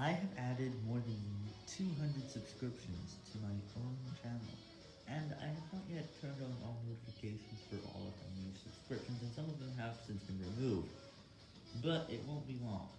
I have added more than 200 subscriptions to my own channel, and I have not yet turned on all notifications for all of my new subscriptions, and some of them have since been removed, but it won't be long.